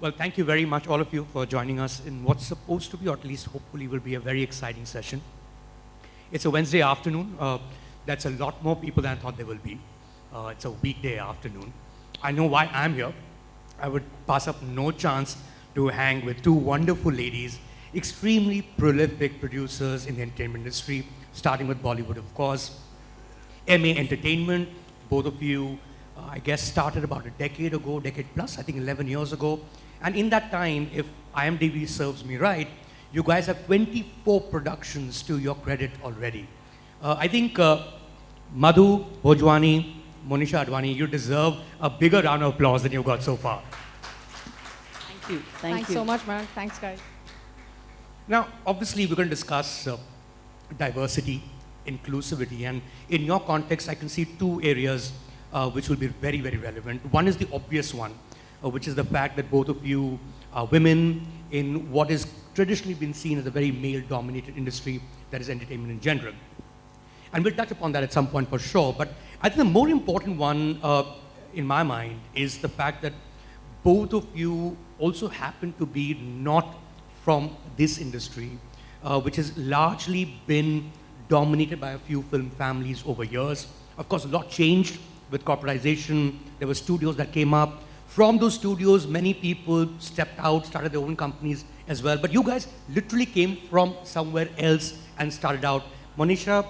Well, thank you very much, all of you, for joining us in what's supposed to be, or at least hopefully will be a very exciting session. It's a Wednesday afternoon. Uh, that's a lot more people than I thought there will be. Uh, it's a weekday afternoon. I know why I'm here. I would pass up no chance to hang with two wonderful ladies, extremely prolific producers in the entertainment industry, starting with Bollywood, of course. Emmay Entertainment, both of you, I guess, started about a decade ago, decade plus, I think 11 years ago. And in that time, if IMDb serves me right, you guys have 24 productions to your credit already. Uh, I think uh, Madhu Bhojwani, Monisha Advani, you deserve a bigger round of applause than you've got so far. Thank you. Thank Thanks you. so much, man. Thanks, guys. Now, obviously, we're going to discuss uh, diversity, inclusivity, and in your context, I can see two areas which will be very, very relevant. One is the obvious one, uh, which is the fact that both of you are women in what has traditionally been seen as a very male-dominated industry that is entertainment in general. And we'll touch upon that at some point for sure. But I think the more important one, uh, in my mind, is the fact that both of you also happen to be not from this industry, uh, which has largely been dominated by a few film families over years. Of course, a lot changed with corporatization. There were studios that came up. From those studios, many people stepped out, started their own companies as well. But you guys literally came from somewhere else and started out. Monisha,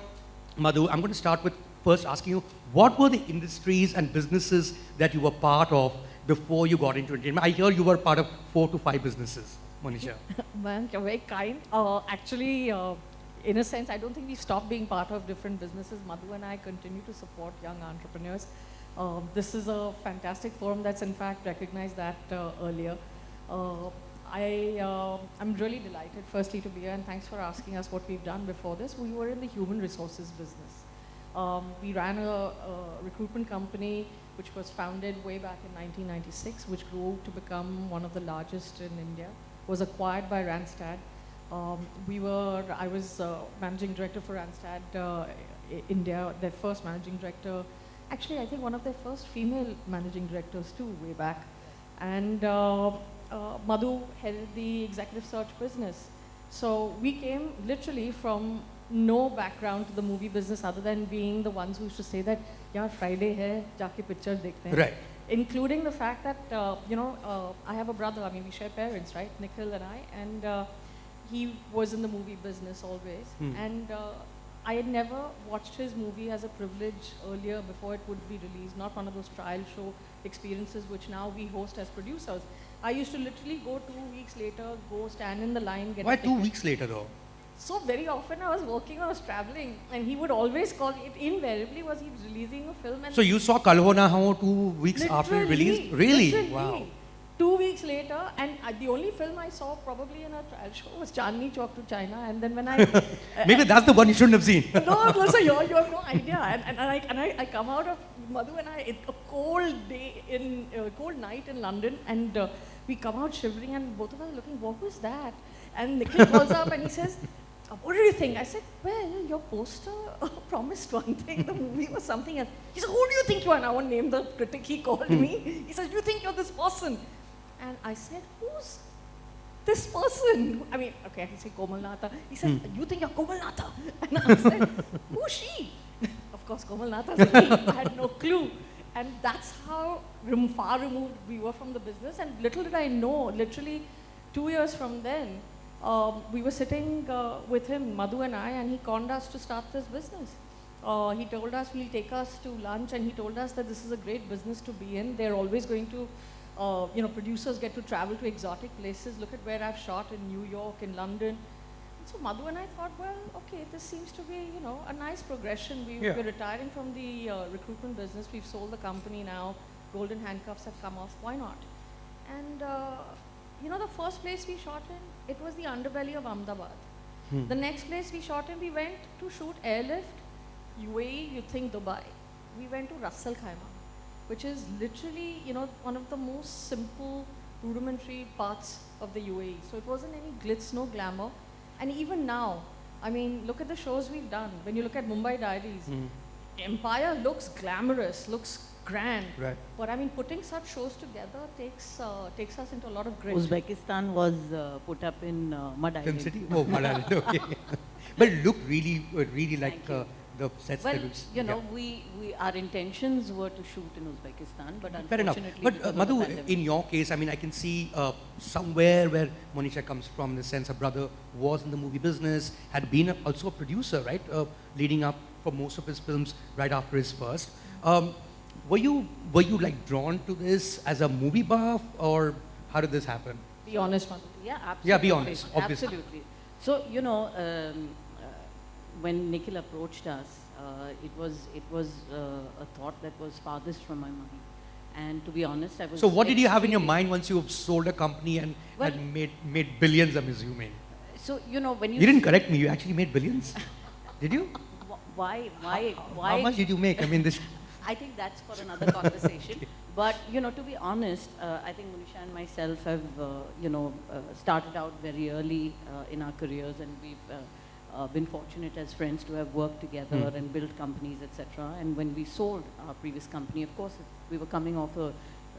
Madhu, I'm going to start with first asking you, what were the industries and businesses that you were part of before you got into entertainment? I hear you were part of four to five businesses, Monisha. Man, you're very kind. Uh, actually, uh, in a sense, I don't think we've stopped being part of different businesses. Madhu and I continue to support young entrepreneurs. Uh, this is a fantastic forum that's in fact recognized that uh, earlier. Uh, I, uh, I'm really delighted, firstly, to be here, and thanks for asking us what we've done before this. We were in the human resources business. Um, we ran a, a recruitment company which was founded way back in 1996, which grew to become one of the largest in India, was acquired by Randstad. Um, we were, I was uh, managing director for Randstad uh, India, their first managing director. Actually, I think one of their first female managing directors too, way back. And uh, uh, Madhu headed the executive search business. So we came literally from no background to the movie business other than being the ones who used to say that, yeah, Friday hai, jaake picture dekhte hain. Right. Including the fact that, uh, you know, uh, I have a brother, I mean, we share parents, right? Nikhil and I, and uh, he was in the movie business always. Hmm. And uh, I had never watched his movie as a privilege earlier before it would be released, not one of those trial show experiences which now we host as producers. I used to literally go two weeks later, go stand in the line, get Why two weeks later, though? So very often I was working, I was traveling, and he would always call. It invariably was he releasing a film, and So you saw Kal Ho Naa Ho two weeks after it released? Really? Wow. Two weeks later, and uh, the only film I saw probably in a trial show was Chandni Chowk to China, and then when I uh, Maybe that's the one you shouldn't have seen. no, no, so you you have no idea. And, and, I, and I, I come out of Madhu and I, it, a cold day in, uh, cold night in London, and uh, we come out shivering, and both of us are looking, what was that? And Nikhil calls up and he says, "Uh, what do you think? I said, well, your poster promised one thing, the movie was something else. He said, who do you think you are? And I won't name the critic, he called me. He said, you think you're this person? And I said, who's this person. I mean, okay, I can say Komal Nahta. He said, you think you're Komal Nahta? And I said, who's she? Of course, Komal Nahta. I had no clue. And that's how rem- far removed we were from the business. And little did I know, literally two years from then, um, we were sitting uh, with him, Madhu and I, and he conned us to start this business. Uh, he told us he'll take us to lunch, and he told us that this is a great business to be in. They're always going to, uh, you know, producers get to travel to exotic places. Look at where I've shot in New York, in London. So Madhu and I thought, well, okay, this seems to be, you know, a nice progression. We, Yeah. We're retiring from the uh, recruitment business. We've sold the company now. Golden handcuffs have come off. Why not? And uh, you know, the first place we shot in, it was the underbelly of Ahmedabad. Hmm. The next place we shot in, we went to shoot airlift. UAE, you think Dubai. We went to Ras Al Khaimah, which is literally, you know, one of the most simple, rudimentary parts of the UAE. So it wasn't any glitz, no glamour. And even now, I mean, look at the shows we've done. When you look at Mumbai Diaries, Hmm. Empire looks glamorous, looks grand. Right. But I mean, putting such shows together takes uh, takes us into a lot of grit. Uzbekistan was uh, put up in uh, Mud Film Island. City? Oh, Malayalam, okay. but it looked really, uh, really like Thank you. uh, the sets Well, that you know, yeah. we, we, our intentions were to shoot in Uzbekistan, but Fair enough. unfortunately, But uh, because of the Madhu, pandemic- in your case, I mean, I can see uh, somewhere where Monisha comes from, in the sense her brother was in the movie business, had been a, also a producer, right, uh, leading up for most of his films right after his first. Um, were you were you like drawn to this as a movie buff, or how did this happen? Be honest, Madhu. Yeah, absolutely. Yeah, be honest, obviously. Absolutely. So, you know, um, when Nikhil approached us, uh, it was, it was uh, a thought that was farthest from my mind. And to be honest, I was. So, what did you have in your mind once you sold a company and Well- had made made billions? I'm assuming. So, you know, when you. You didn't correct me. You actually made billions. did you? wh- Why, why, why? How much did you make? I mean, this. I think that's for another conversation. But you know, to be honest, uh, I think Monisha and myself have, uh, you know, uh, started out very early uh, in our careers, and we've uh, uh, been fortunate as friends to have worked together Hmm. and built companies, etc. And when we sold our previous company, of course, we were coming off a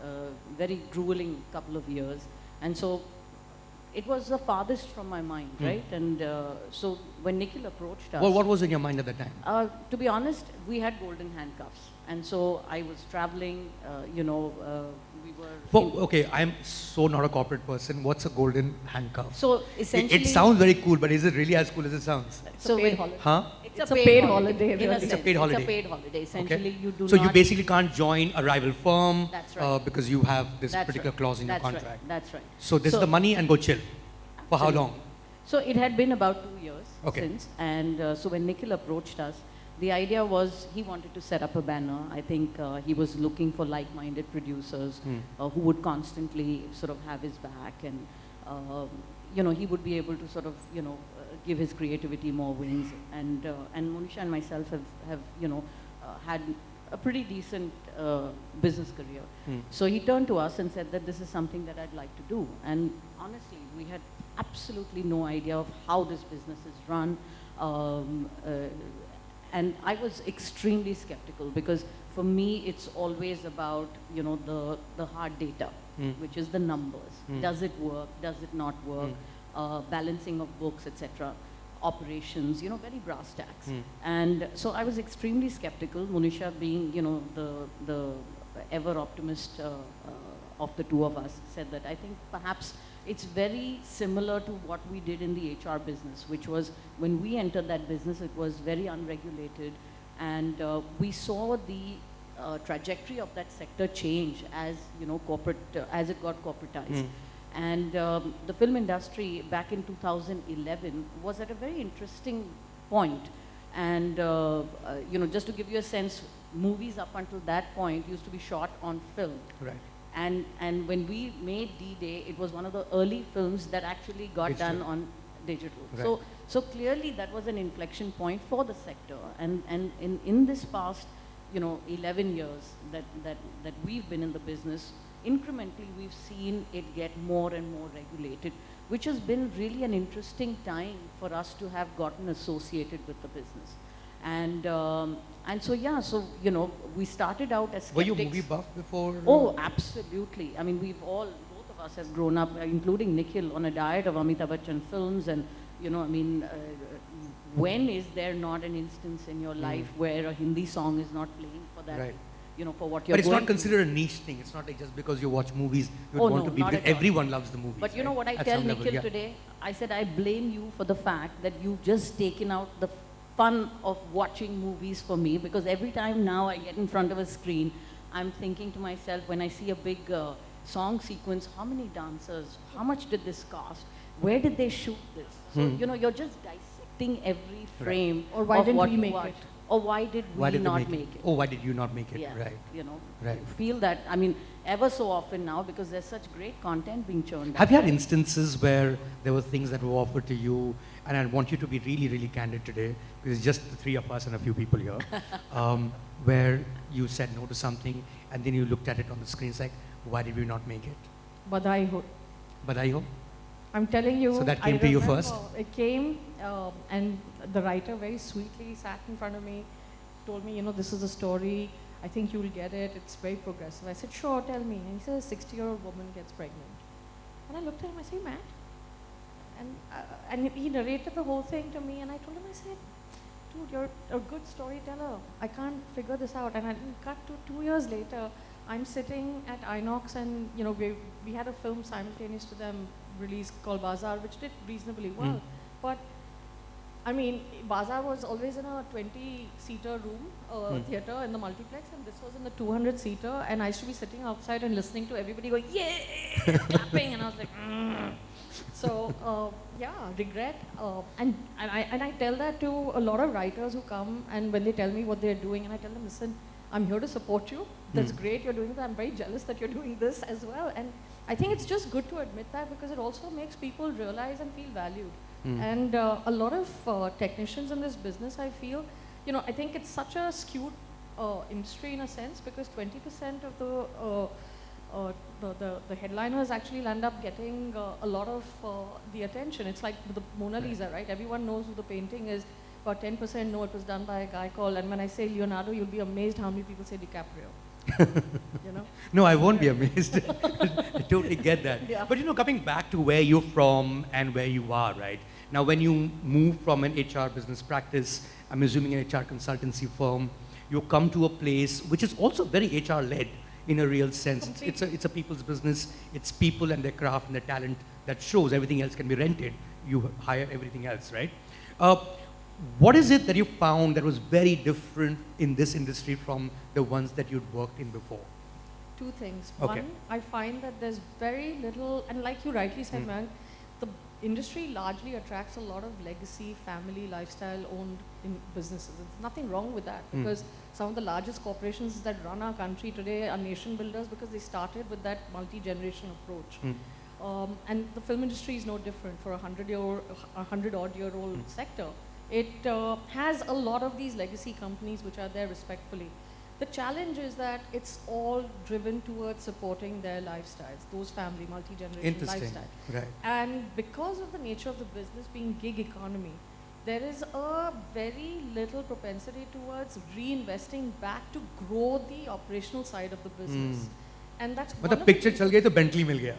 uh, very grueling couple of years, and so it was the farthest from my mind, Hmm. right? And uh, so when Nikhil approached us, What, what was in your mind at that time? uh, to be honest, we had golden handcuffs, and so I was traveling. Uh, you know, uh, we were. For, in- okay, I'm so not a corporate person. What's a golden handcuff? so It, essentially, it sounds very cool, but is it really as cool as it sounds? It's So a paid holiday. Huh? It's, It's a paid holiday, in really. It's a paid holiday. It's a paid holiday. Essentially, you do so not. you basically can't join a rival firm That's uh, right. because you have this That's particular right. clause in That's your right. contract. That's right. So this So- is the money and go chill. For how long? So it had been about two years Okay. since, and uh, so when Nikhil approached us, the idea was he wanted to set up a banner. I think uh, he was looking for like-minded producers Hmm. uh, who would constantly sort of have his back, and um, you know he would be able to sort of you know uh, give his creativity more wings. And uh, and Monisha and myself have have you know uh, had a pretty decent uh, business career. Hmm. So he turned to us and said that this is something that I'd like to do. And honestly, we had absolutely no idea of how this business is run. Um, uh, and I was extremely skeptical because for me, it's always about, you know, the, the hard data, Mm. which is the numbers. Mm. Does it work? Does it not work? Uh, balancing of books, etc. Operations, you know, very brass tacks. Mm. And so I was extremely skeptical, Monisha being, you know, the, the ever optimist uh, uh, of the two of us, said that I think perhaps it's very similar to what we did in the HR business, which was when we entered that business, it was very unregulated. And uh, we saw the uh, trajectory of that sector change as, you know, corporate, uh, as it got corporatized. Mm. And um, the film industry back in 2011 was at a very interesting point. And, uh, uh, you know, just to give you a sense, movies up until that point used to be shot on film. Right. And, and when we made D-Day, it was one of the early films that actually got Digital. done on digital. Right. So, so clearly that was an inflection point for the sector. And, and in, in this past, you know, 11 years that, that, that we've been in the business, incrementally we've seen it get more and more regulated, which has been really an interesting time for us to have gotten associated with the business. And, um, and so, yeah, so, you know, we started out as Were you skeptics. movie buff before? Oh, absolutely. I mean, we've all, both of us have grown up, uh, including Nikhil, on a diet of Amitabh Bachchan films. And, you know, I mean, uh, when is there not an instance in your life where a Hindi song is not playing for that, Hmm. Right. you know, for what you're But it's not considered a niche thing. It's not like just because you watch movies, you Oh, want no, to be. because all. Everyone loves the movies. But you know what I At tell some level, Nikhil yeah. today? I said, I blame you for the fact that you've just taken out the fun of watching movies for me because every time now I get in front of a screen, I'm thinking to myself, when I see a big uh, song sequence, how many dancers, how much did this cost? Where did they shoot this? So, Hmm. you know, you're just dissecting every frame Or why of didn't what we you make watch. it? Or why did we Why did not make, make it? it? Oh, why did you not make it? yeah, Right. you know, Right. feel that, I mean, ever so often now because there's such great content being churned Have you had instances where there were things that were offered to you, and I want you to be really, really candid today, because it's just the three of us and a few people here, um, where you said no to something, and then you looked at it on the screen, it's like, why did we not make it? Badhaai Ho. But I hope. I'm telling you. So that I came to you first? It came, uh, and the writer very sweetly sat in front of me, told me, you know, this is a story. I think you'll get it. It's very progressive. I said, sure, tell me. And he said, a 60 year old woman gets pregnant. And I looked at him, I said, Matt? And, uh, and he narrated the whole thing to me, and I told him, I said, dude, you're a good storyteller. I can't figure this out. And I cut to two years later, I'm sitting at Inox, and you know, we, we had a film simultaneous to them released called Bazaar, which did reasonably well. Mm. But I mean, Bazaar was always in a 20-seater room, uh, Mm. theater in the multiplex, and this was in the 200-seater, and I used to be sitting outside and listening to everybody going, yeah, clapping, and I was like, mm. So, uh, yeah, regret. Uh, and, and, I, and I tell that to a lot of writers who come, and when they tell me what they're doing, and I tell them, listen, I'm here to support you. That's Mm. great you're doing that. I'm very jealous that you're doing this as well. And I think it's just good to admit that because it also makes people realize and feel valued. Mm. And uh, a lot of uh, technicians in this business, I feel, you know, I think it's such a skewed uh, industry in a sense because 20% of the, uh, uh, the, the, the headliners actually end up getting uh, a lot of uh, the attention. It's like the Mona Lisa, right? Everyone knows who the painting is. About 10% know it was done by a guy called, and when I say Leonardo, you'll be amazed how many people say DiCaprio. you know? No, I won't be amazed. I totally get that. Yeah. But you know, coming back to where you're from and where you are, right? Now, when you move from an HR business practice, I'm assuming an HR consultancy firm, you come to a place which is also very HR led in a real sense. It's, it's, a, it's a people's business. It's people and their craft and their talent that shows. Everything else can be rented. You hire everything else, right? Uh, what is it that you found that was very different in this industry from the ones that you'd worked in before? Two things. Okay. One, I find that there's very little, and like you rightly said, Mm. The industry largely attracts a lot of legacy, family, lifestyle-owned businesses. There's nothing wrong with that Mm. because some of the largest corporations that run our country today are nation builders because they started with that multi-generation approach. Mm. Um, and the film industry is no different for a hundred year, a hundred odd year old Mm. sector. It uh, has a lot of these legacy companies which are there respectfully. The challenge is that it's all driven towards supporting their lifestyles, those family, multi-generation Interesting. lifestyle. Right. And because of the nature of the business being gig economy, there is a very little propensity towards reinvesting back to grow the operational side of the business. Mm. And that's one मतलब of the picture चल गई तो Bentley मिल गया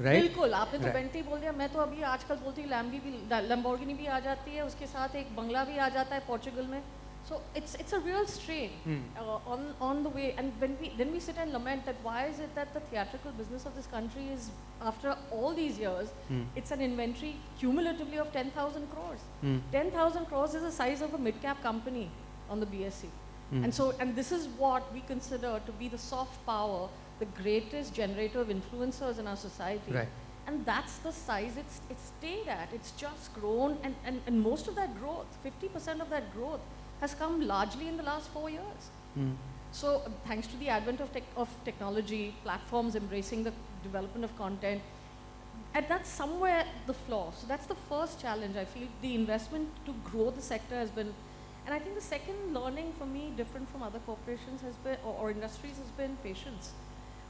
right बिल्कुल आपने तो Right. बेंटी बोल दिया मैं तो अभी आजकल बोलती हूँ लैम्बी भी लैम्बोर्गिनी भी आ जाती है उसके साथ एक बंगला भी आ जाता है पोर्चुगल में so it's it's a real strain Hmm. uh, on on the way and when we then we sit and lament that why is it that the theatrical business of this country is after all these years Hmm. it's an inventory cumulatively of 10,000 crores Hmm. 10,000 crores is the size of a mid-cap company on the BSC. Hmm. And so, and this is what we consider to be the soft power, the greatest generator of influencers in our society. Right. And that's the size it's, it's stayed at. It's just grown, and, and, and most of that growth, 50% of that growth, has come largely in the last four years. Hmm. So uh, thanks to the advent of, tech, of technology, platforms embracing the development of content, and that's somewhere the flaw. So that's the first challenge. I feel the investment to grow the sector has been, and I think the second learning for me, different from other corporations, has been or, or industries, has been patience.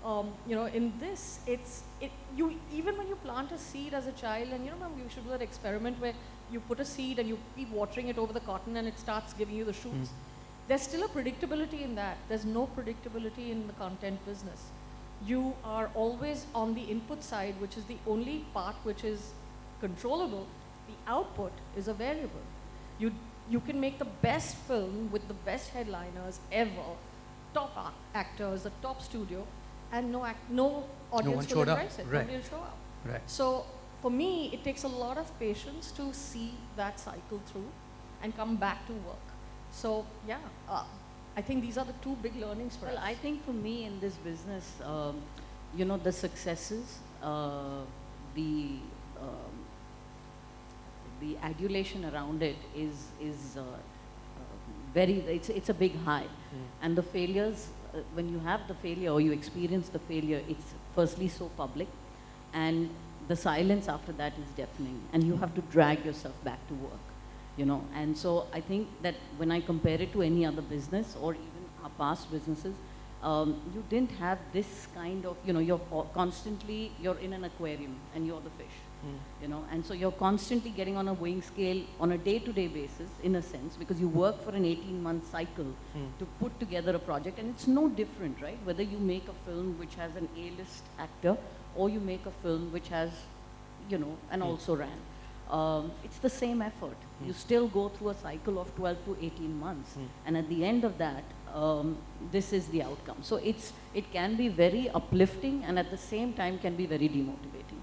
Um, you know, in this, it's it you even when you plant a seed as a child, and you know, we should do that experiment where you put a seed and you keep watering it over the cotton, and it starts giving you the shoots. There's still a predictability in that. There's no predictability in the content business. You are always on the input side, which is the only part which is controllable. The output is a variable. You, you can make the best film with the best headliners ever, top actors, the top studio, and no, act, no audience one will showed up. embrace it. Right. Nobody will show up. Right. So for me, it takes a lot of patience to see that cycle through and come back to work. So yeah, uh, I think these are the two big learnings for Well, us. I think for me in this business, um, you know, the successes, uh, the um, the adulation around it is is uh, uh, very. It's it's a big high, and the failures. When you have the failure or you experience the failure, it's firstly so public, and the silence after that is deafening, and you have to drag yourself back to work you know? And so i think that when i compare it to any other business or even our past businesses um, you didn't have this kind of, you know, you're constantly, you're in an aquarium and you're the fish, hmm. you know, and so you're constantly getting on a weighing scale on a day-to-day basis, in a sense, because you work for an 18-month cycle hmm. to put together a project, and it's no different, right? Whether you make a film which has an A-list actor, or you make a film which has, you know, an hmm. also ran. Um, it's the same effort. You still go through a cycle of 12 to 18 months, and at the end of that, um, this is the outcome. So it's it can be very uplifting, and at the same time can be very demotivating.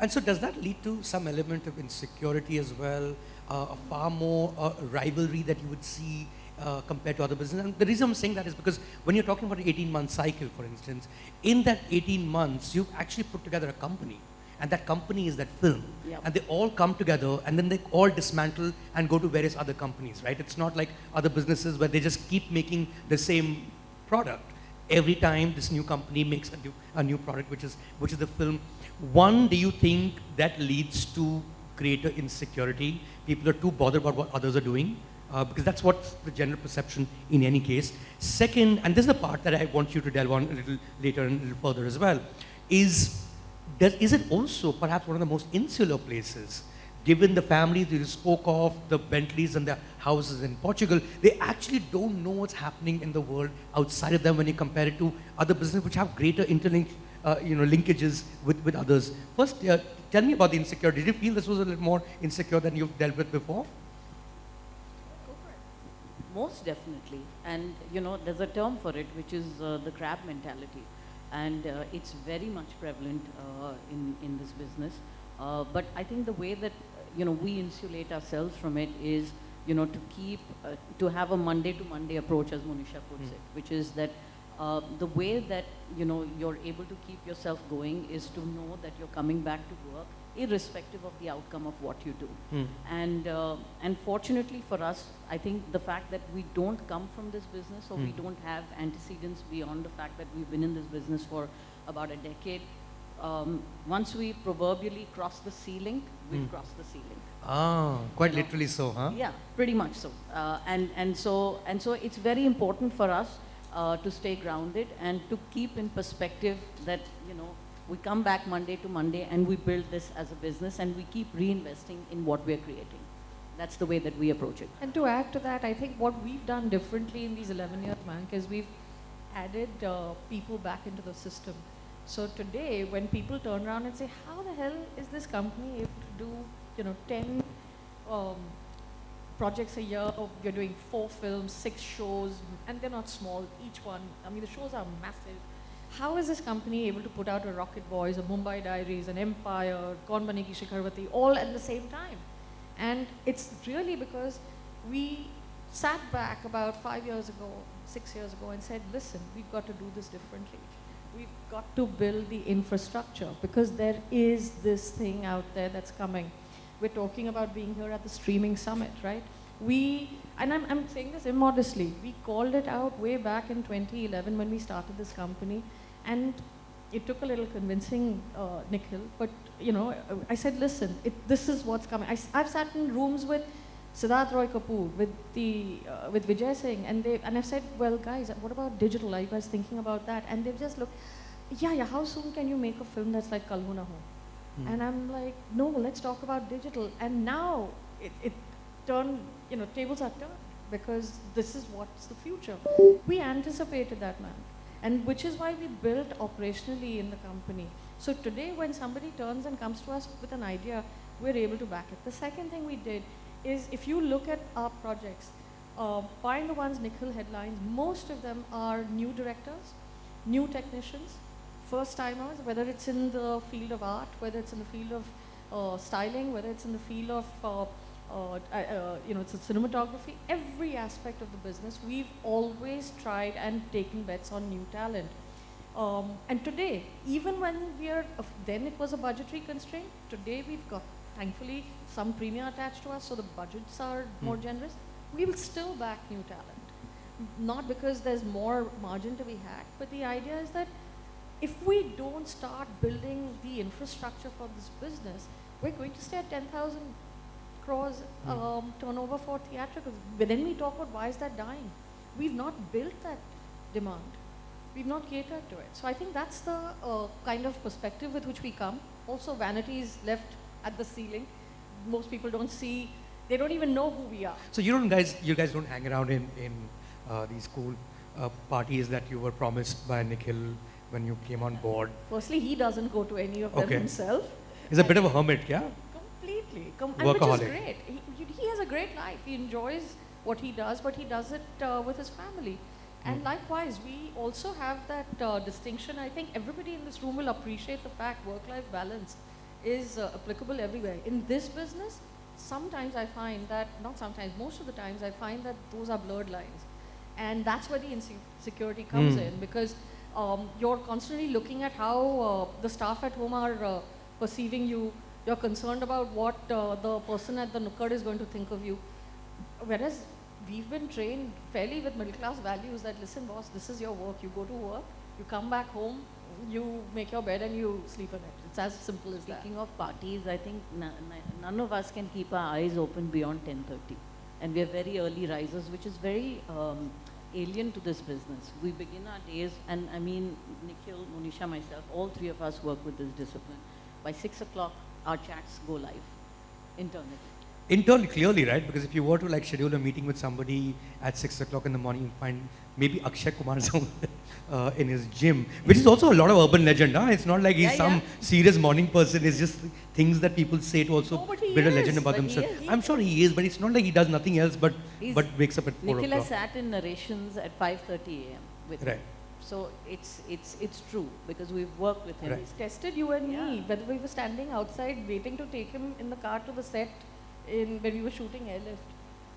And so does that lead to some element of insecurity as well, uh, a far more uh, rivalry that you would see uh, compared to other businesses? And the reason I'm saying that is because when you're talking about an 18-month cycle, for instance, in that 18 months, you've actually put together a company. And that company is that film. Yep. And they all come together and then they all dismantle and go to various other companies, right? It's not like other businesses where they just keep making the same product every time this new company makes a new, a new product, which is, which is the film. One, do you think that leads to greater insecurity? People are too bothered about what others are doing, uh, because that's what the general perception in any case. Second, and this is the part that I want you to delve on a little later and a little further as well, is, does, is it also perhaps one of the most insular places given the families you spoke of, the Bentleys and the houses in Portugal, they actually don't know what's happening in the world outside of them when you compare it to other businesses which have greater interlink, uh, you know, linkages with, with others. First, uh, tell me about the insecurity. Did you feel this was a little more insecure than you've dealt with before? Most definitely. And, you know, there's a term for it, which is uh, the crab mentality. And uh, it's very much prevalent uh, in, in this business. Uh, but I think the way that, you know, we insulate ourselves from it is, you know, to keep, uh, to have a Monday to Monday approach, as Monisha puts Mm. it, which is that uh, the way that, you know, you're able to keep yourself going is to know that you're coming back to work irrespective of the outcome of what you do. Hmm. And, uh, and fortunately for us, I think the fact that we don't come from this business or we Hmm. don't have antecedents beyond the fact that we've been in this business for about a decade, um, once we proverbially cross the ceiling, we've Hmm. crossed the ceiling. Ah, quite You know. literally so, huh? Yeah, pretty much so. Uh, and, and so. and so it's very important for us uh, to stay grounded and to keep in perspective that, you know, we come back Monday to Monday and we build this as a business and we keep reinvesting in what we're creating. That's the way that we approach it. And to add to that, I think what we've done differently in these 11 years, Mank, is we've added uh, people back into the system. So today, when people turn around and say, how the hell is this company able to do, you know, 10 um, projects a year, you're doing four films, six shows, and they're not small, each one. I mean, the shows are massive. How is this company able to put out a Rocket Boys, a Mumbai Diaries, an Empire, Kaun Banegi Shikharwati, all at the same time? And it's really because we sat back about five years ago, six years ago, and said, listen, we've got to do this differently. We've got to build the infrastructure because there is this thing out there that's coming. We're talking about being here at the streaming summit, right? We, and I'm, I'm saying this immodestly, we called it out way back in 2011 when we started this company. And it took a little convincing, uh, Nikhil, but you know, I said, listen, it, this is what's coming. I, have sat in rooms with Siddharth Roy Kapoor, with the uh, with Vijay Singh, and they and I've said, well, guys, what about digital? Are you guys thinking about that? And they've just looked, yeah, yeah. How soon can you make a film that's like Kal Ho Naa Ho? Hmm. And I'm like, no, let's talk about digital. And now it, it turned, you know, tables are turned because this is what's the future. We anticipated that, man and which is why we built operationally in the company. So today when somebody turns and comes to us with an idea, we're able to back it. The second thing we did is if you look at our projects, uh, barring the ones Nikhil headlines, most of them are new directors, new technicians, first timers, whether it's in the field of art, whether it's in the field of uh, styling, whether it's in the field of uh, you know, it's a cinematography, every aspect of the business, we've always tried and taken bets on new talent. Um, and today, even when we are, uh, then it was a budgetary constraint, today we've got, thankfully, some premium attached to us, so the budgets are more Hmm. generous. We will still back new talent. Not because there's more margin to be hacked, but the idea is that if we don't start building the infrastructure for this business, we're going to stay at 10,000 crores Hmm. um, turnover for theatricals. But then we talk about why is that dying? We've not built that demand. We've not catered to it. So I think that's the uh, kind of perspective with which we come. Also, vanity is left at the ceiling. Most people don't see, they don't even know who we are. So you don't guys, you guys don't hang around in, in uh, these cool uh, parties that you were promised by Nikhil when you came on board. Firstly, he doesn't go to any of them Okay. himself. He's a bit of a hermit, yeah? Completely. Com- and which is great. He, he- he has a great life. He enjoys what he does, but he does it uh, with his family. And Mm. likewise, we also have that uh, distinction. I think everybody in this room will appreciate the fact work-life balance is uh, applicable everywhere. In this business, sometimes I find that, not sometimes, most of the times I find that those are blurred lines. And that's where the insecurity comes Mm. in because um, you're constantly looking at how uh, the staff at home are uh, perceiving you. You're concerned about what uh, the person at the Nukkad is going to think of you. Whereas we've been trained fairly with middle class values that listen, boss, this is your work. You go to work, you come back home, you make your bed and you sleep in it. It's as simple as that. Speaking of parties, I think none of us can keep our eyes open beyond 10:30, and we are very early risers, which is very um, alien to this business. We begin our days, and I mean, Nikhil, Monisha, myself, all three of us work with this discipline. By six o'clock, our chats go live internally. Internally, clearly, right? Because if you were to like schedule a meeting with somebody at six o'clock in the morning, you find maybe Akshay Kumar uh, in his gym, which is also a lot of urban legend. Huh? It's not like he's Yeah, some yeah. serious morning person. It's just things that people say to also No, build a legend about themselves. is. I'm sure he is, but it's not like he does nothing else but He's- but wakes up at four Nikhil has o'clock. sat in narrations at 5:30 a.m. with Right. Him. So it's it's it's true because we've worked with him. Right. He's tested you and me, whether we were standing outside waiting to take him in the car to the set in when we were shooting Airlift.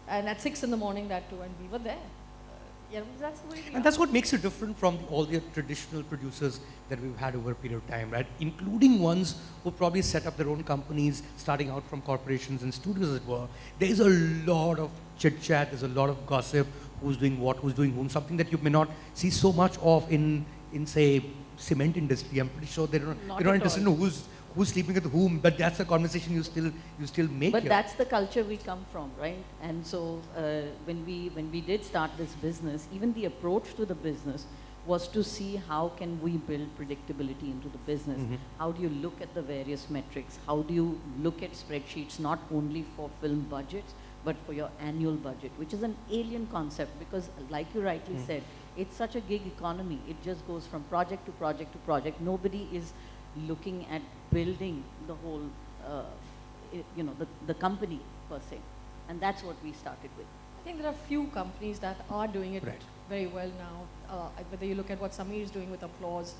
And at six in the morning that too, and we were there. Uh, yeah, that's the way And are. that's what makes you different from all the traditional producers that we've had over a period of time, right? Including ones who probably set up their own companies, starting out from corporations and studios, as it were. There is a lot of chit chat, there's a lot of gossip, who's doing what, who's doing whom, something that you may not see so much of in, in say, cement industry. I'm pretty sure they don't, Not they're not interested all. in who's, who's sleeping with whom, but that's a conversation you still, you still make But here. that's the culture we come from, right? And so uh, when we when we did start this business, even the approach to the business was to see how can we build predictability into the business. Mhm. How do you look at the various metrics? How do you look at spreadsheets not only for film budgets but for your annual budget, which is an alien concept because, like you rightly Mm. said, it's such a gig economy. It just goes from project to project to project. Nobody is looking at building the whole, uh, you know, the, the company per se. And that's what we started with. I think there are few companies that are doing it Right. very well now. Uh, whether you look at what Samir is doing with Applause,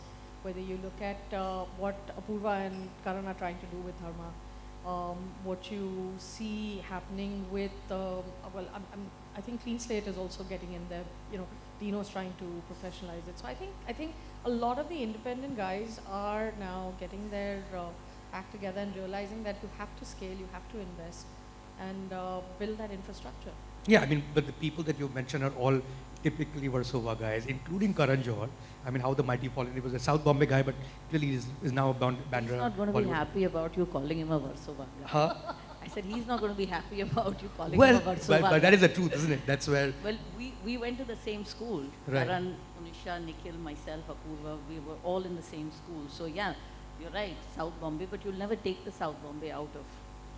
whether you look at uh, what Apurva and Karan are trying to do with Dharma, um, what you see happening with, um, well, I'm, I'm, I think Clean Slate is also getting in there. You know, Dino's trying to professionalize it. So I think, I think a lot of the independent guys are now getting their uh, act together and realizing that you have to scale, you have to invest, and uh, build that infrastructure. Yeah, I mean, but the people that you mentioned are all typically Versova guys, including Karan Johar. I mean, how the mighty fallen. He was a South Bombay guy, but clearly is, is now a Band- Bandra. He's not going to be happy about you calling him a Versova guy. Huh? I said he's not going to be happy about you calling Well, him a Versova but, but guy. that is the truth, isn't it? That's where. Well, we, we went to the same school. Right. Karan, Monisha, Nikhil, myself, Apurva, we were all in the same school. So yeah, you're right, South Bombay, but you'll never take the South Bombay out of,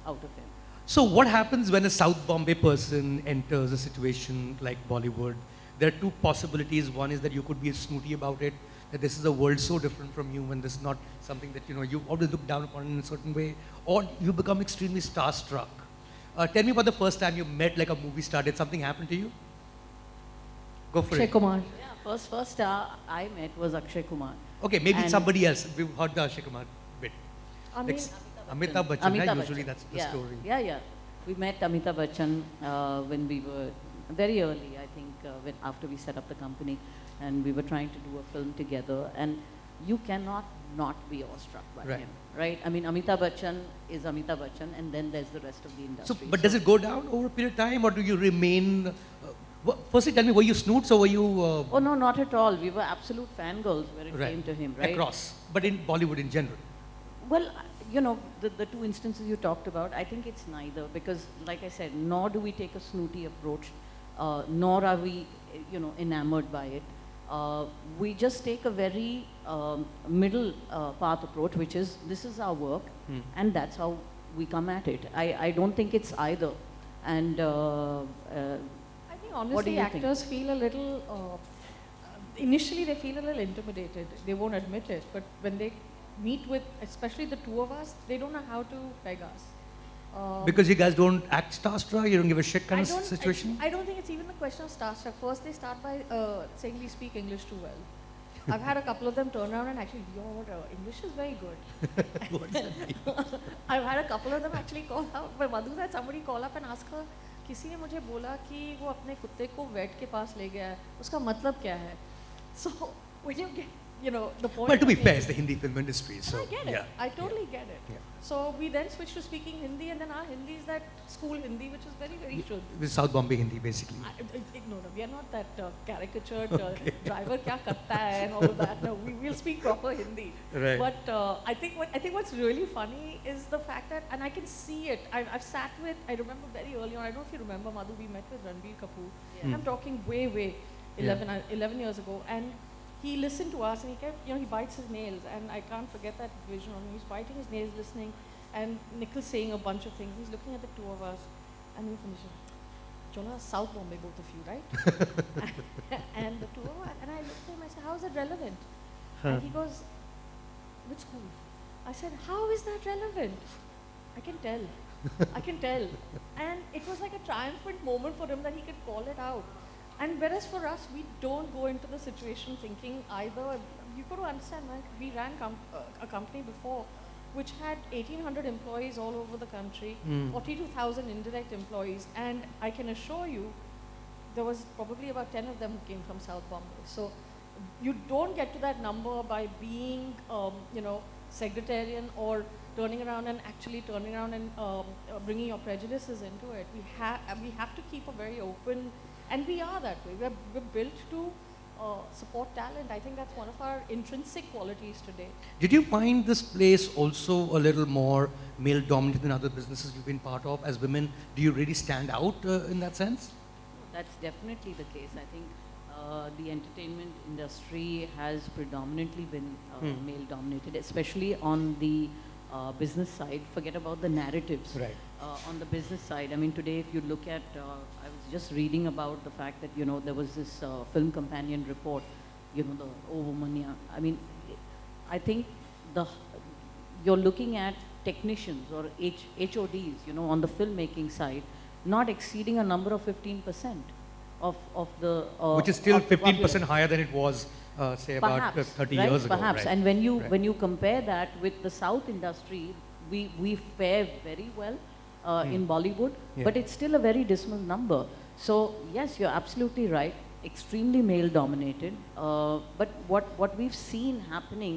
out of him. So, what happens when a South Bombay person enters a situation like Bollywood? There are two possibilities. One is that you could be snooty about it, that this is a world so different from you, and this is not something that you know you always look down upon in a certain way, or you become extremely starstruck. Uh, tell me about the first time you met like a movie star. Did something happen to you? Go for Akshay it. Kumar. Yeah, first, first star I met was Akshay Kumar. Okay, maybe And- somebody else. We've heard the Akshay Kumar bit. I Like mean, s- Amitabh Bachchan, right? Amitabh Usually Bachchan. that's the yeah. story. Yeah, yeah. We met Amitabh Bachchan uh, when we were very early, I think, uh, when, after we set up the company, and we were trying to do a film together. And you cannot not be awestruck by Right. him, right? I mean, Amitabh Bachchan is Amitabh Bachchan, and then there's the rest of the So, industry. but does it go down over a period of time, or do you remain? Uh, firstly, tell me, were you snoots or were you uh, Oh no, not at all. We were absolute fangirls when it Right. came to him, right? across? But in Bollywood in general, Well, you know, the, the two instances you talked about, I think it's neither because, like I said, nor do we take a snooty approach, uh, nor are we, you know, enamored by it. uh, we just take a very um, middle uh, path approach, which is this is our work, Hmm. and that's how we come at it. I, I don't think it's either. And uh, uh, I think do honestly, you think? actors feel a little. Uh, initially, they feel a little intimidated. They won't admit it, but when they meet with, especially the two of us, they don't know how to peg us. Um, Because you guys don't act starstruck, you don't give a shit kind I of don't, situation? I, I don't think it's even a question of starstruck. First, they start by uh, saying we speak English too well. I've had a couple of them turn around and actually, your uh, English is very good. What does that mean? I've had a couple of them actually call out. But Madhu had somebody call up and ask her, किसी ने मुझे बोला कि वो अपने कुत्ते को wait के पास ले गया है उसका मतलब क्या है so when you get you know the point Well, to I'm be fair, it's the Hindi film industry, so I get it. yeah. I totally get it. Yeah. So we then switched to speaking Hindi, and then our Hindi is that school Hindi, which is very, very Yeah. Shuddh. With South Bombay Hindi, basically. I, I, I- no, no, we are not that uh, caricatured uh, driver kya karta hai and all of that. No, we will speak proper Hindi. Right. But uh, I think what I think what's really funny is the fact that, and I can see it. I, I've sat with. I remember very early on. I don't know if you remember, Madhu. We met with Ranbir Kapoor. Yeah. I'm talking way, way, Yeah. 11, uh, 11 years ago, and he listened to us, and he kept, you know, he bites his nails, and I can't forget that vision on him. He's biting his nails, listening, and Nikhil's saying a bunch of things. He's looking at the two of us, and we finish. it. Chola, South Bombay, both of you, right? and the two of us, and I looked at him, I said, how is it relevant? And he goes, which school? I said, how is that relevant? I can tell. I can tell. And it was like a triumphant moment for him that he could call it out. And whereas for us, we don't go into the situation thinking either, you've got to understand, man, we ran com- uh, a company before which had 1,800 employees all over the country, Mm. 42,000 indirect employees, and I can assure you, there was probably about 10 of them who came from South Bombay. So you don't get to that number by being, um, you know, sectarian or turning around and actually turning around and um, uh, bringing your prejudices into it. We have we have to keep a very open, and we are that way. We're, we're built to uh, support talent. I think that's one of our intrinsic qualities today. Did you find this place also a little more male dominated than other businesses you've been part of as women? Do you really stand out uh, in that sense? That's definitely the case. I think uh, the entertainment industry has predominantly been uh, Hmm. male dominated, especially on the uh, business side. Forget about the narratives. Right. Uh, on the business side, I mean, today, if you look at, uh, I was just reading about the fact that, you know, there was this uh, film companion report, you know, the Oh Woman, yeah. I mean, I think the you're looking at technicians or H, HODs, you know, on the filmmaking side, not exceeding a number of 15% of, of the... Uh, Which is still 15% higher than it was, uh, say, about uh, Perhaps, 30 right? years ago. Perhaps, right. and when you Right. when you compare that with the South industry, we we fare very well uh, Hmm. in Bollywood, Yeah. but it's still a very dismal number. So yes, you're absolutely right. Extremely male dominated. Uh, but what what we've seen happening,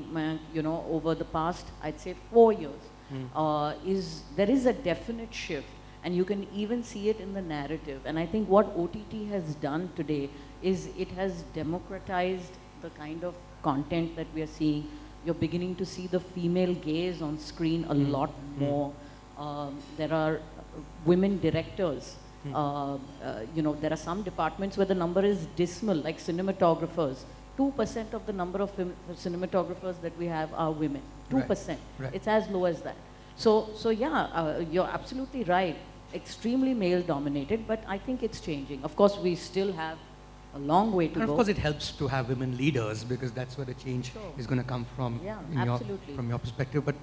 you know, over the past, I'd say four years, Hmm. uh, is there is a definite shift, and you can even see it in the narrative. And I think what OTT has done today is it has democratized the kind of content that we are seeing. You're beginning to see the female gaze on screen a Mm. lot Mm. more. Um, there are women directors. Mm. Uh, uh, you know, there are some departments where the number is dismal, like cinematographers. 2% of the number of cinematographers that we have are women. 2%. right. It's as low as that. So, so yeah, uh, you're absolutely right. Extremely male dominated, but I think it's changing. Of course, we still have a long way to And of go. course, it helps to have women leaders because that's where the change Sure. is going to come from. Yeah, in your- from your perspective. But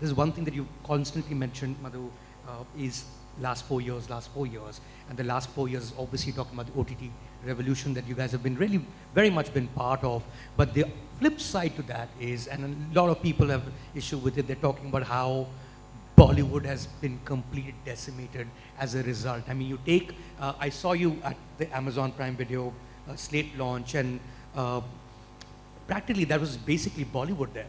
there's, one thing that you constantly mentioned, Madhu, uh, is last four years, last four years. And the last four years, obviously talking about the OTT revolution that you guys have been really very much been part of. But the flip side to that is, and a lot of people have issue with it, they're talking about how Bollywood has been completely decimated as a result. I mean, you take, uh, I saw you at the Amazon Prime Video slate launch, and uh, practically that was basically Bollywood there.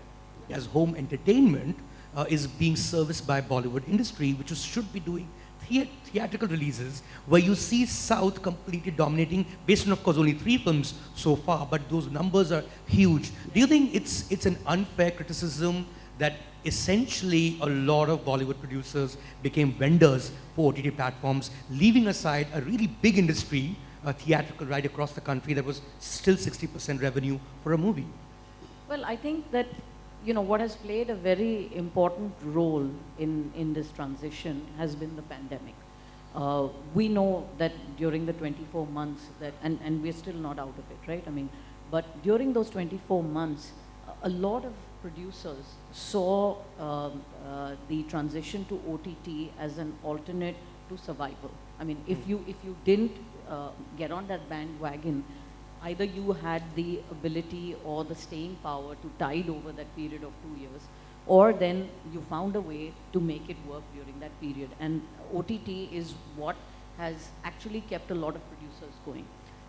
As home entertainment uh, is being serviced by Bollywood industry, which should be doing thea- theatrical releases, where you see South completely dominating, based on, of course, only three films so far, but those numbers are huge. Do you think it's, it's an unfair criticism that essentially a lot of Bollywood producers became vendors for OTT platforms, leaving aside a really big industry uh, theatrical right across the country, that was still 60% revenue for a movie. Well, I think that, you know, what has played a very important role in, in this transition has been the pandemic. Uh, we know that during the 24 months that, and, and we're still not out of it, right? I mean, but during those 24 months, a lot of producers saw um, uh, the transition to OTT as an alternate to survival. I mean, if you, if you didn't uh, get on that bandwagon, either you had the ability or the staying power to tide over that period of two years, or then you found a way to make it work during that period. And OTT is what has actually kept a lot of producers going.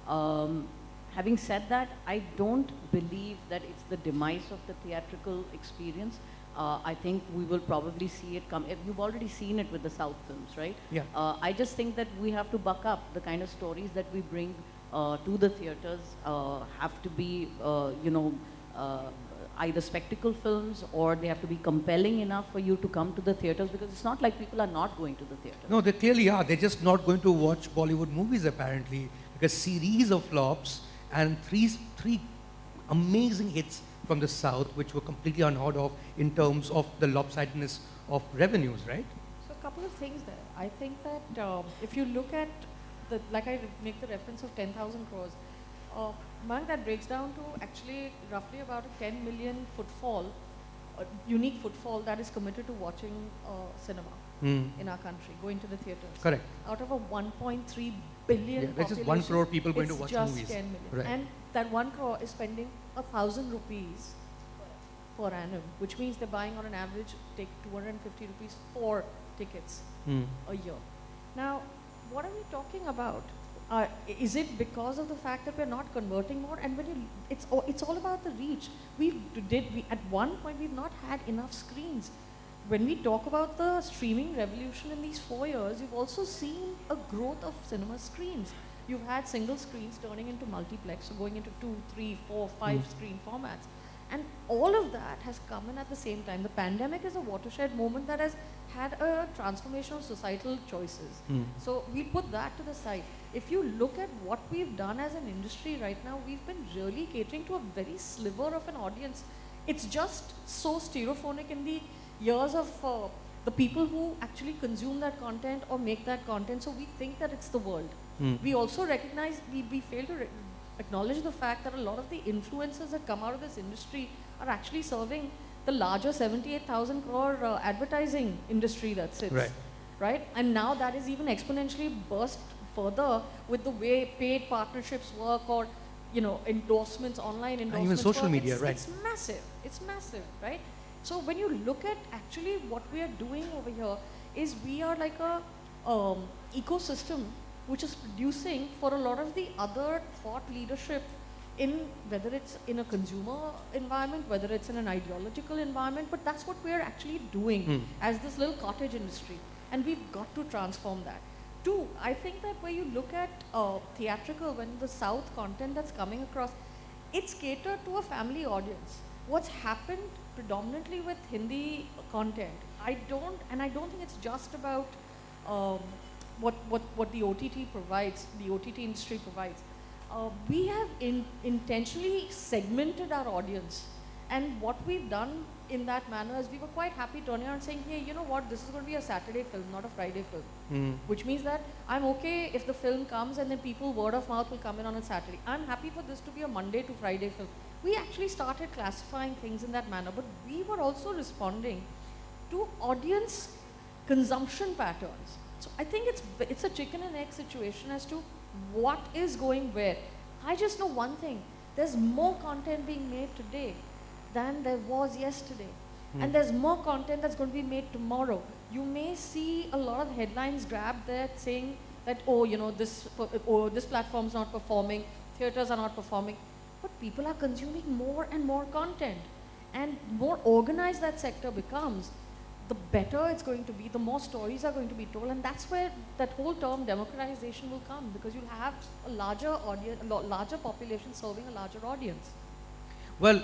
Um, having said that, I don't believe that it's the demise of the theatrical experience. Uh, I think we will probably see it come. You've already seen it with the South films, right? Yeah. Uh, I just think that we have to buck up the kind of stories that we bring uh, to the theaters uh, have to be, uh, you know, uh, either spectacle films or they have to be compelling enough for you to come to the theaters because it's not like people are not going to the theater. No, they clearly are. They're just not going to watch Bollywood movies apparently because a series of flops and three, three amazing hits from the South which were completely unheard of in terms of the lopsidedness of revenues, right? So a couple of things there. I think that um, if you look at the, like I make the reference of 10,000 crores, uh, Mark, that breaks down to actually roughly about a 10 million footfall, uh, unique footfall that is committed to watching uh, cinema Hmm. in our country, going to the theaters. Correct. Out of a 1.3 billion Yeah, that's just one crore people going to watch just movies. 10 million. Right. And that one crore is spending a thousand rupees per annum, which means they're buying on an average, take 250 rupees for tickets Hmm. a year. Now, what are we talking about? Uh, is it because of the fact that we're not converting more? And when you, it's all, it's all about the reach. We did we at one point we've not had enough screens. When we talk about the streaming revolution in these four years, you've also seen a growth of cinema screens. You've had single screens turning into multiplex, so going into two, three, four, five Mm. screen formats. And all of that has come in at the same time. The pandemic is a watershed moment that has had a transformation of societal choices. Hmm. So we put that to the side. If you look at what we've done as an industry right now, we've been really catering to a very sliver of an audience. It's just so stereophonic in the years of uh, the people who actually consume that content or make that content. So we think that it's the world. Hmm. We also recognize, we, we fail to acknowledge the fact that a lot of the influences that come out of this industry are actually serving the larger 78,000 crore uh, advertising industry that sits. Right. Right? And now that is even exponentially burst further with the way paid partnerships work or, you know, endorsements, online endorsements. Even social work. media, It's- right. It's massive. It's massive, right? So when you look at actually what we are doing over here is we are like a um, ecosystem which is producing for a lot of the other thought leadership in whether it's in a consumer environment, whether it's in an ideological environment, but that's what we're actually doing Hmm. as this little cottage industry. And we've got to transform that. Two, I think that when you look at uh, theatrical, when the South content that's coming across, it's catered to a family audience. What's happened predominantly with Hindi content, I don't, and I don't think it's just about um, what, what, what the OTT provides, the OTT industry provides. Uh, we have in, intentionally segmented our audience. And what we've done in that manner is we were quite happy turning around saying, hey, you know what, this is going to be a Saturday film, not a Friday film. Hmm. Which means that I'm okay if the film comes and then people, word of mouth, will come in on a Saturday. I'm happy for this to be a Monday to Friday film. We actually started classifying things in that manner, but we were also responding to audience consumption patterns. So I think it's, it's a chicken and egg situation as to what is going where. I just know one thing, there's more content being made today than there was yesterday. Hmm. And there's more content that's going to be made tomorrow. You may see a lot of headlines grabbed there saying that, oh, you know, this, oh, this platform's not performing, theaters are not performing. But people are consuming more and more content. And more organized that sector becomes, the better it's going to be, the more stories are going to be told, and that's where that whole term democratization will come because you'll have a larger audience, a larger population serving a larger audience. Well,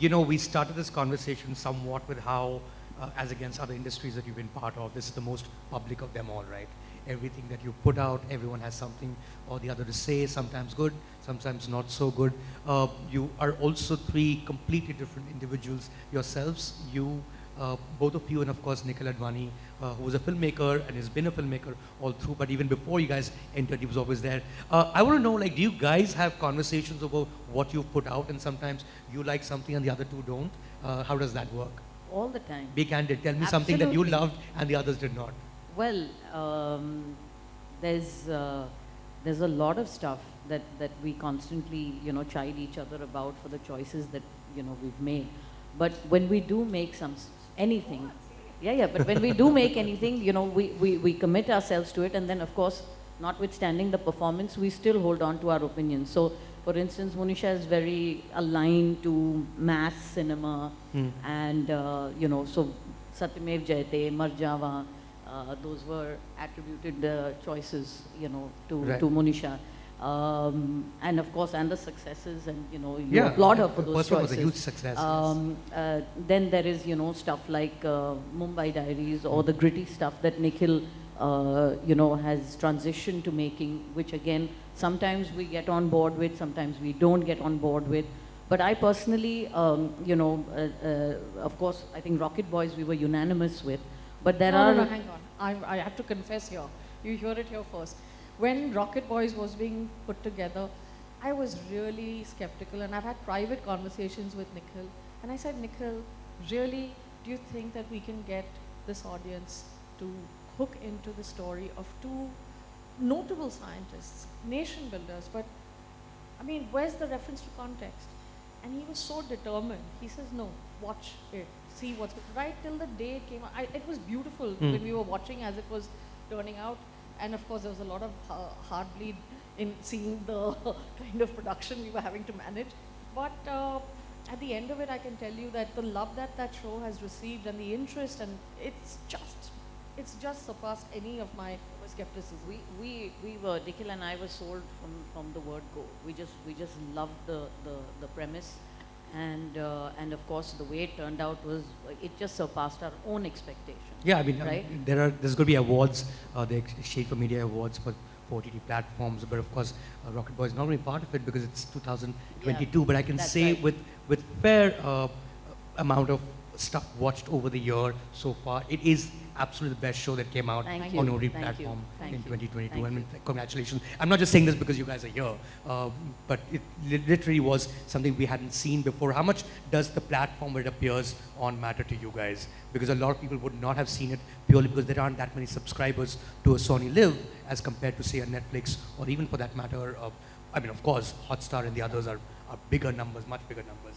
you know, we started this conversation somewhat with how, uh, as against other industries that you've been part of, this is the most public of them all, right? everything that you put out, everyone has something or the other to say, sometimes good, sometimes not so good. Uh, you are also three completely different individuals yourselves. You, uh, both of you, and of course Nikhil Advani, uh, who was a filmmaker and has been a filmmaker all through, but even before you guys entered, he was always there. Uh, I want to know, like, do you guys have conversations about what you've put out and sometimes you like something and the other two don't? Uh, how does that work? All the time. Be candid. Tell me something that you loved and the others did not. Well, um, there's uh, there's a lot of stuff that that we constantly you know chide each other about for the choices that you know we've made. But when we do make some anything, yeah, yeah. But when we do make anything, you know, we, we we commit ourselves to it, and then of course, notwithstanding the performance, we still hold on to our opinions. So. For instance, Monisha is very aligned to mass cinema, Hmm. and uh, you know, so Satyamev Jayate, Marjava, uh, those were attributed uh, choices, you know, to, Right. to Monisha. Um, and of course, and the successes, and you know, you Yeah, applaud her the for those first one was a huge success, yes. Um, uh, then there is, you know, stuff like uh, Mumbai Diaries or the gritty stuff that Nikhil, uh, you know, has transitioned to making, which again, sometimes we get on board with, sometimes we don't get on board with. But I personally, um, you know, uh, uh, of course, I think Rocket Boys we were unanimous with. But there no, are no, no, hang on. I, I have to confess here. You hear it here first. When Rocket Boys was being put together, I was really skeptical, and I've had private conversations with Nikhil. And I said, Nikhil, really, do you think that we can get this audience to hook into the story of two notable scientists, nation builders, but I mean, where's the reference to context? And he was so determined. He says, no, watch it, see what's right till the day it came out. I, it was beautiful Hmm. when we were watching as it was turning out. And of course, there was a lot of uh, heart bleed in seeing the kind of production we were having to manage. But uh, at the end of it, I can tell you that the love that that show has received and the interest, and it's just, it's just surpassed any of my skepticism. we, we, we were, Nikhil and I were sold from, from the word go. We just, we just loved the, the, the premise. And, uh, and of course, the way it turned out was, it just surpassed our own expectations. Yeah, I mean, um, Right? there are there's going to be awards, uh, the Exchange for Media Awards for, for OTT platforms, but of course, uh, Rocket Boy is not only part of it because it's 2022. but I can say right. with with fair uh, amount of stuff watched over the year so far, it is absolutely the best show that came out Thank on you, OTT thank platform thank in 2022. thank I mean, you. congratulations. I'm not just saying this because you guys are here, uh, but it literally was something we hadn't seen before. How much does the platform where it appears on matter to you guys? Because a lot of people would not have seen it purely because there aren't that many subscribers to a SonyLIV as compared to say a Netflix or even for that matter, uh, I mean, of course, Hotstar and the others are, are bigger numbers, much bigger numbers.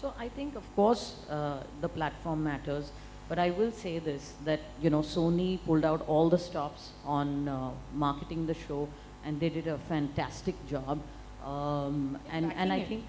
So I think, of course, uh, the platform matters. But I will say this, that, you know, Sony pulled out all the stops on uh, marketing the show, and they did a fantastic job. Um, and, and I it. think,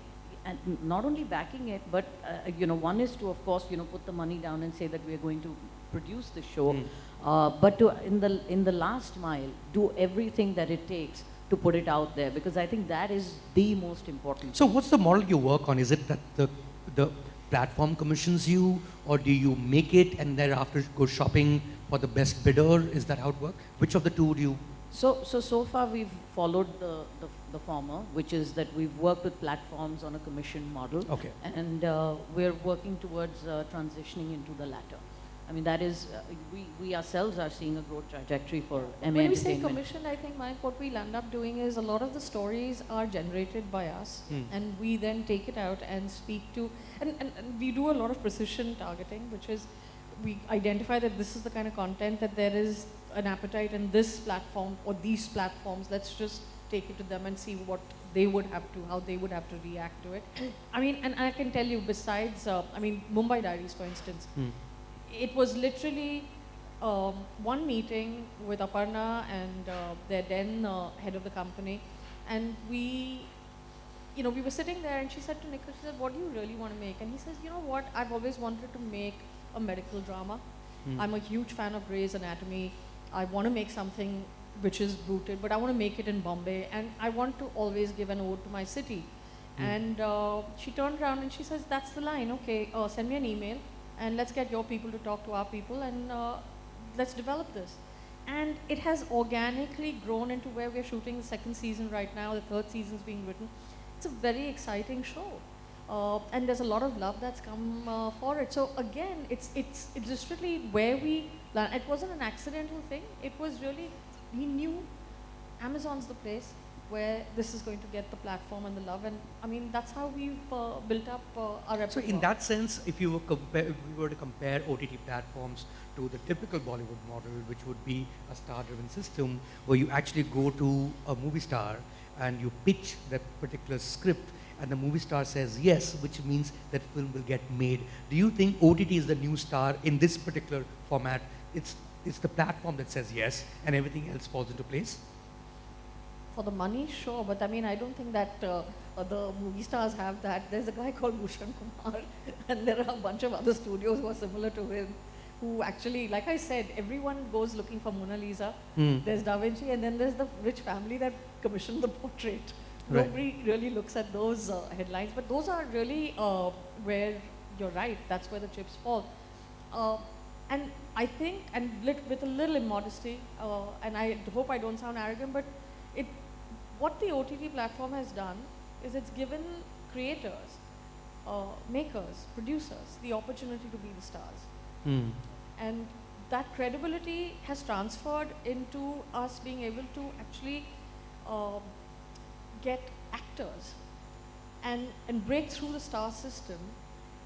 and not only backing it, but, uh, you know, one is to, of course, you know, put the money down and say that we are going to produce the show. Mm. Uh, but to, in, the, in the last mile, do everything that it takes to put it out there, because I think that is the most important. So what's the model you work on? Is it that the, the platform commissions you or do you make it and thereafter go shopping for the best bidder? Is that how it works? Which of the two do you? So, so, so far we've followed the, the, the former, which is that we've worked with platforms on a commission model. Okay. And uh, we're working towards uh, transitioning into the latter. I mean, that is, uh, we, we ourselves are seeing a growth trajectory for Emmay When we say commission, I think, Mike, what we'll end up doing is a lot of the stories are generated by us, Hmm. and we then take it out and speak to, and, and, and we do a lot of precision targeting, which is we identify that this is the kind of content that there is an appetite in this platform or these platforms. Let's just take it to them and see what they would have to, how they would have to react to it. I mean, and I can tell you, besides, uh, I mean, Mumbai Diaries, for instance, Hmm. It was literally um, one meeting with Aparna and uh, their then uh, head of the company, and we, you know, we were sitting there, and she said to Nikhil, she said, "What do you really want to make?" And he says, "You know what? I've always wanted to make a medical drama. Hmm. I'm a huge fan of Grey's Anatomy. I want to make something which is rooted, but I want to make it in Bombay, and I want to always give an ode to my city." Hmm. And uh, she turned around and she says, "That's the line. Okay, uh, send me an email, and let's get your people to talk to our people, and uh, let's develop this." and it has organically grown into where we're shooting the second season right now, the third season's being written. It's a very exciting show. Uh, and there's a lot of love that's come uh, for it. So again, it's, it's, it's literally where we, it wasn't an accidental thing. It was really, we knew Amazon's the place where this is going to get the platform and the love. And I mean, that's how we've uh, built up uh, our So in that sense, if you were, compare, if we were to compare OTT platforms to the typical Bollywood model, which would be a star-driven system, where you actually go to a movie star and you pitch that particular script, and the movie star says yes, which means that film will get made. Do you think OTT is the new star in this particular format? It's, it's the platform that says yes, and everything else falls into place? For the money, sure, but I mean, I don't think that uh, the movie stars have that. There's a guy called Bhushan Kumar, and there are a bunch of other studios who are similar to him, who actually, like I said, everyone goes looking for Mona Lisa. Hmm. There's Da Vinci, and then there's the rich family that commissioned the portrait. Right. Nobody really looks at those uh, headlines, but those are really uh, where you're right. That's where the chips fall. Uh, and I think, and lit, with a little immodesty, uh, and I hope I don't sound arrogant, but what the OTT platform has done is it's given creators, uh, makers, producers the opportunity to be the stars. Hmm. And that credibility has transferred into us being able to actually um, get actors and, and break through the star system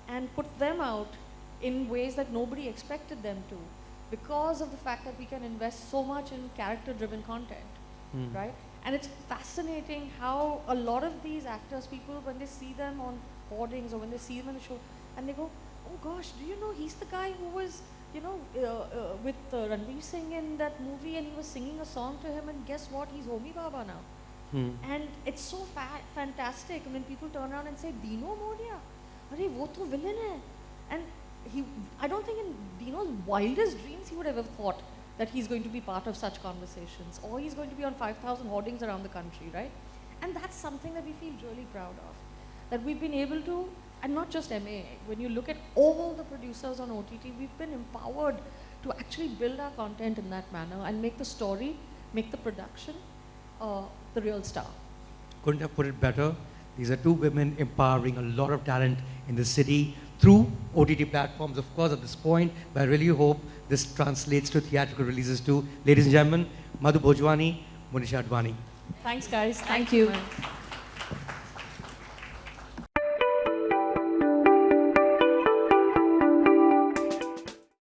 and put them out in ways that nobody expected them to because of the fact that we can invest so much in character driven content Hmm. right? And it's fascinating how a lot of these actors, people, when they see them on hoardings or when they see them in the show, and they go, oh gosh, do you know he's the guy who was, you know, uh, uh, with uh, Ranveer Singh in that movie and he was singing a song to him and guess what, he's Homi Bhabha now. Hmm. And it's so fa- fantastic when people turn around and say, Dino Morea, Arey, wo to villain hai. And he, I don't think in Dino's wildest dreams he would have ever thought that he's going to be part of such conversations or he's going to be on 5,000 hoardings around the country, right? And that's something that we feel really proud of. That we've been able to, and not just Emmay, when you look at all the producers on OTT, we've been empowered to actually build our content in that manner and make the story, make the production uh, the real star. couldn't have put it better. These are two women empowering a lot of talent in the city through OTT platforms, of course, at this point. But I really hope this translates to theatrical releases too. Ladies and gentlemen, Madhu Bhojwani, Monisha Advani. Thanks, guys. Thank Thanks, you. man.